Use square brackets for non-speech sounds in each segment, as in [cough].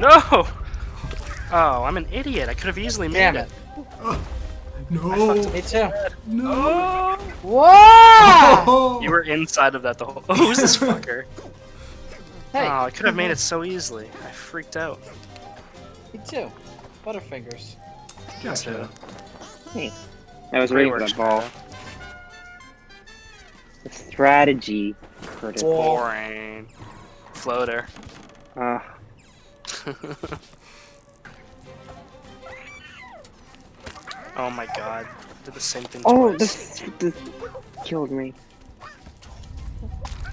No! Oh, I'm an idiot. I could have easily made Damn it. it. [gasps] No. Me too. No. Whoa! [laughs] You were inside of that the whole. [laughs] Oh, who's this fucker? Hey, Oh, I could have made it so easily. I freaked out. me too. Butterfingers. Gotcha. Hey, I was Great waiting for work, that ball. Shadow. The strategy. Curtis. Boring. Floater. Uh, [laughs] oh my god. Did the same thing oh, twice. this, this killed me.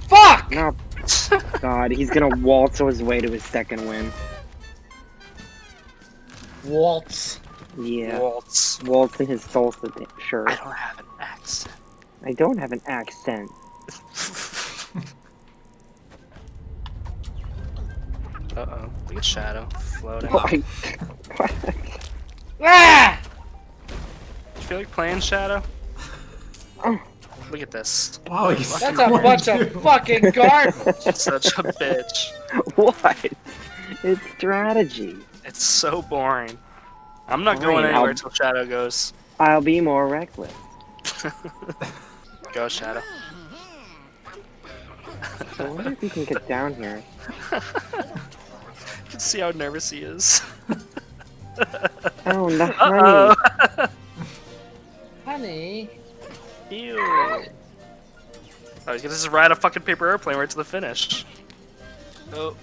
Fuck! No, God, he's gonna waltz his way to his second win. Waltz. Yeah, Waltz. waltz in his salsa di- I don't have an accent. I don't have an accent. Uh oh. Look at Shadow floating. I, what? Ah! You feel like playing Shadow? Oh. Look at this. Wow, he's That's a bunch too. of fucking [laughs] garbage. Such a bitch. what? It's strategy. It's so boring. I'm not Fine, going anywhere I'll- Shadow goes. I'll be more reckless. [laughs] Go, Shadow. I wonder if you can get down here. [laughs] You [laughs] can see how nervous he is. Oh, no, Uh honey. oh. Honey. Ew. Oh, he's gonna just ride a fucking paper airplane right to the finish. Oh.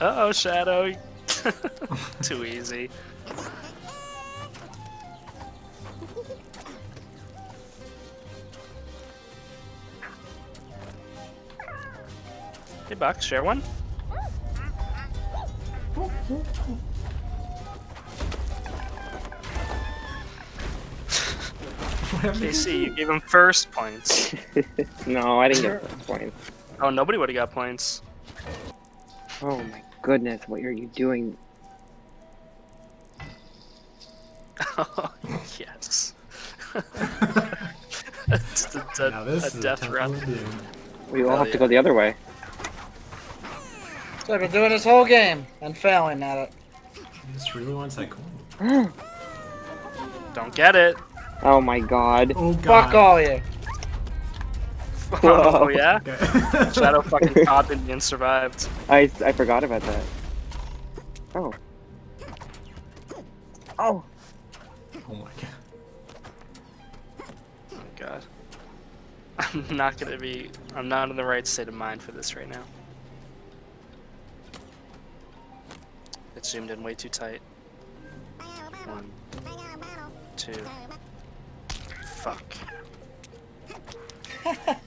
Uh oh, Shadow. [laughs] Too easy. Hey, Buck, share one? What happened to Casey, you? you gave him first points. [laughs] no, I didn't get first point. Oh, nobody would have got points. Oh my goodness, what are you doing? Oh, [laughs] yes. [laughs] Just a, dead- Now this a death run. one to do. We all Hell have to go the other way. So I've been doing this whole game and failing at it. He just really wants that coin. Don't get it. Oh my god. Oh god. Fuck all you. [laughs] Oh, [laughs] yeah? Shadow fucking caught me and survived. I, I forgot about that. Oh. Oh. Oh my god. Oh my god. [laughs] I'm not gonna be. I'm not in the right state of mind for this right now. It zoomed in way too tight. One, two. Fuck. [laughs]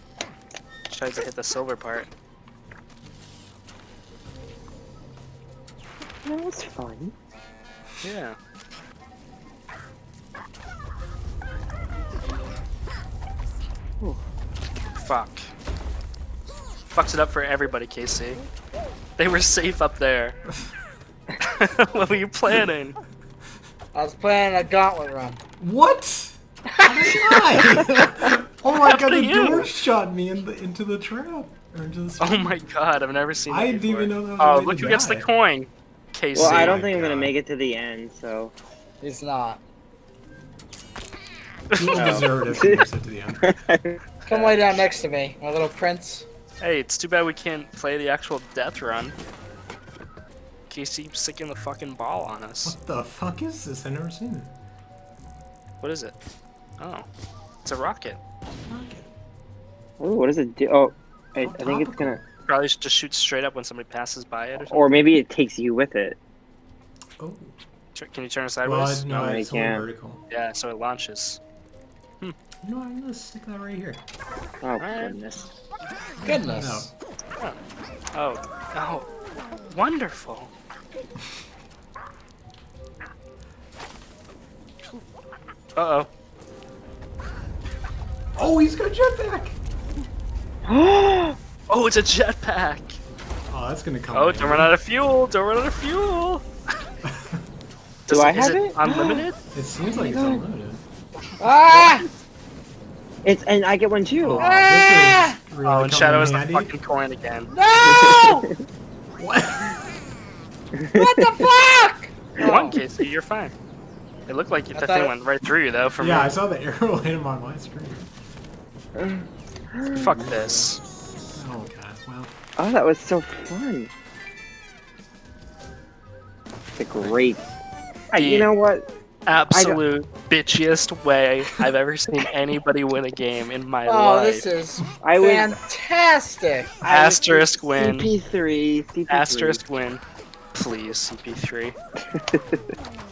Tried to hit the silver part. That was fun. Yeah. Ooh. Fuck. Fucked it up for everybody, Casey. They were safe up there. [laughs] [laughs] what were you planning? I was planning a gauntlet run. What? How did I? [laughs] oh my god, the you? door shot me in the, into the trap. Or into the Oh my god, I've never seen that I didn't before. even know that was Oh, look who gets the coin. Casey. Well, I don't my think I'm oh gonna make it to the end, so. It's not. [laughs] You Oh. deserved it from most to the end. Come lay down next to me, my little prince. Hey, it's too bad we can't play the actual death run. Casey keeps sticking the fucking ball on us. What the fuck is this? I've never seen it. What is it? Oh. It's a rocket. Rocket. Ooh, what does it do? Oh, I, oh, I Oh, think it's gonna. Probably just shoot straight up when somebody passes by it or something. Or maybe it takes you with it. Oh. Can you turn it Well, sideways? no, I it's only can't. vertical. Yeah, so it launches. Hmm. You know, I'm gonna stick that right here. Oh, Alright. goodness. Goodness. Oh. Oh. Wonderful. Uh-oh. Oh, he's got a jetpack! [gasps] Oh, it's a jetpack! Oh, that's gonna come. Oh, don't run out of fuel! Don't run out of fuel! [laughs] Do Does I it- is have it it? unlimited? [gasps] It seems like it's God. unlimited. Ah! It's and I get one too. Oh, Ah! this is really Oh, and Shadow in is the fucking coin again. No! [laughs] What? [laughs] What the fuck? [laughs] You won, Casey. You're fine. It looked like the thing thought- went right through you, though. From Yeah, I saw the arrow [laughs] hit him on my screen. Fuck this. Oh god, well. Oh, that was so fun. It's a great. Uh, you know what? Absolute bitchiest way I've ever seen [laughs] anybody win a game in my Oh, life. this is I was fantastic. I Asterisk win. CP3. CP3. Asterisk win. Please, CP3. [laughs]